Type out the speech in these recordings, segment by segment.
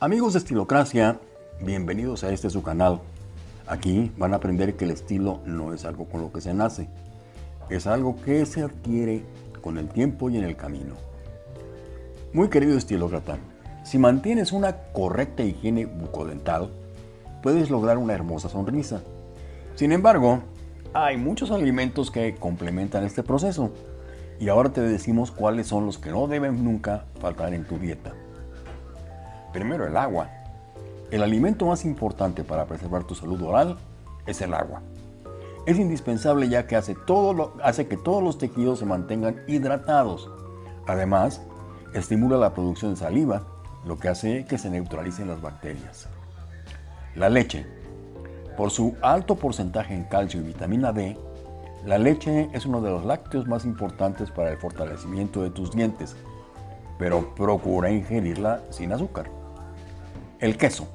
Amigos de Estilocracia, bienvenidos a este su canal. Aquí van a aprender que el estilo no es algo con lo que se nace, es algo que se adquiere con el tiempo y en el camino. Muy querido estilócrata, si mantienes una correcta higiene bucodental, puedes lograr una hermosa sonrisa. Sin embargo, hay muchos alimentos que complementan este proceso y ahora te decimos cuáles son los que no deben nunca faltar en tu dieta. Primero el agua. El alimento más importante para preservar tu salud oral es el agua. Es indispensable ya que hace, que todos los tejidos se mantengan hidratados. Además, estimula la producción de saliva, lo que hace que se neutralicen las bacterias. La leche. Por su alto porcentaje en calcio y vitamina D, la leche es uno de los lácteos más importantes para el fortalecimiento de tus dientes, pero procura ingerirla sin azúcar. El queso.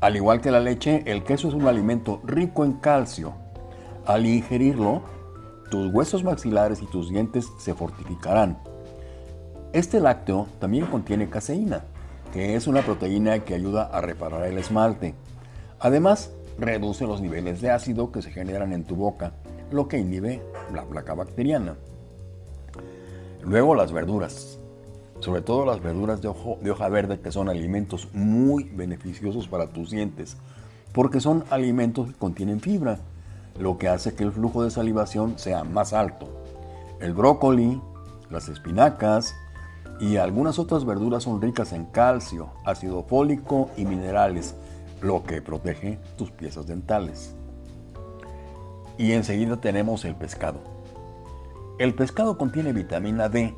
Al igual que la leche, el queso es un alimento rico en calcio. Al ingerirlo, tus huesos maxilares y tus dientes se fortificarán. Este lácteo también contiene caseína, que es una proteína que ayuda a reparar el esmalte. Además, reduce los niveles de ácido que se generan en tu boca, lo que inhibe la placa bacteriana. Luego las verduras, sobre todo las verduras de, hoja verde que son alimentos muy beneficiosos para tus dientes, porque son alimentos que contienen fibra, lo que hace que el flujo de salivación sea más alto. El brócoli, las espinacas y algunas otras verduras son ricas en calcio, ácido fólico y minerales, lo que protege tus piezas dentales. Y enseguida tenemos el pescado. El pescado contiene vitamina D,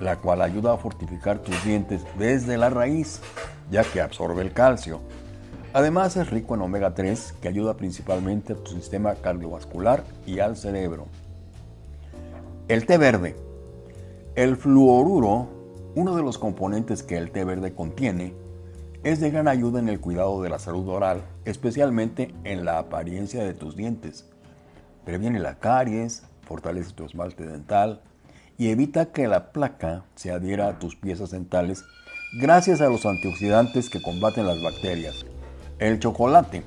la cual ayuda a fortificar tus dientes desde la raíz, ya que absorbe el calcio. Además es rico en omega 3, que ayuda principalmente a tu sistema cardiovascular y al cerebro. El té verde. El fluoruro, uno de los componentes que el té verde contiene, es de gran ayuda en el cuidado de la salud oral, especialmente en la apariencia de tus dientes. Previene la caries, fortalece tu esmalte dental y evita que la placa se adhiera a tus piezas dentales gracias a los antioxidantes que combaten las bacterias. El chocolate.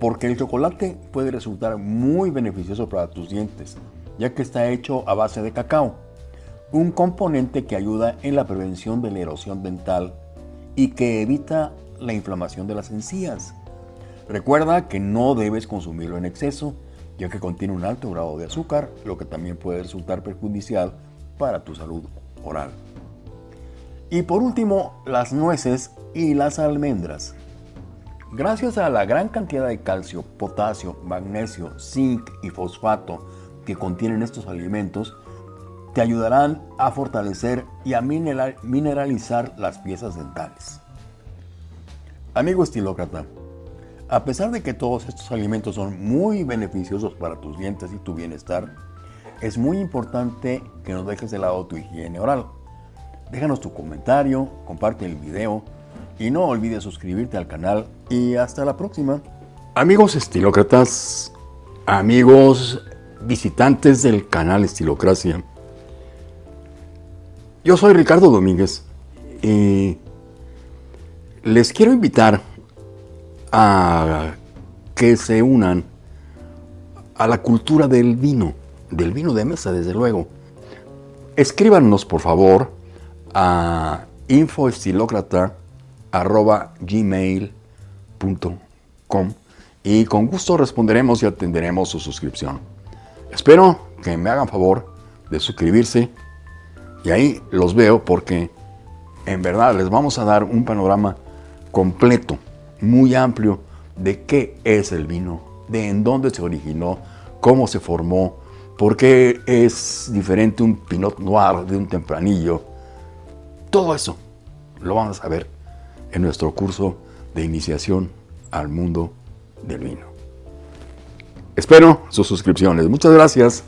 Porque el chocolate puede resultar muy beneficioso para tus dientes, ya que está hecho a base de cacao, un componente que ayuda en la prevención de la erosión dental y que evita la inflamación de las encías. Recuerda que no debes consumirlo en exceso, ya que contiene un alto grado de azúcar, lo que también puede resultar perjudicial para tu salud oral. Y por último, las nueces y las almendras. Gracias a la gran cantidad de calcio, potasio, magnesio, zinc y fosfato que contienen estos alimentos, te ayudarán a fortalecer y a mineralizar las piezas dentales. Amigo estilócrata, a pesar de que todos estos alimentos son muy beneficiosos para tus dientes y tu bienestar, es muy importante que no dejes de lado tu higiene oral. Déjanos tu comentario, comparte el video y no olvides suscribirte al canal y hasta la próxima. Amigos estilócratas, amigos visitantes del canal Estilocracia, yo soy Ricardo Domínguez y les quiero invitar a que se unan a la cultura del vino, del vino de mesa, desde luego. Escríbanos, por favor, a infoestilocrata.gmail.com y con gusto responderemos y atenderemos su suscripción. Espero que me hagan favor de suscribirse y ahí los veo porque en verdad les vamos a dar un panorama completo, muy amplio de qué es el vino, de en dónde se originó, cómo se formó, por qué es diferente un Pinot Noir de un tempranillo. Todo eso lo vamos a ver en nuestro curso de iniciación al mundo del vino. Espero sus suscripciones. Muchas gracias.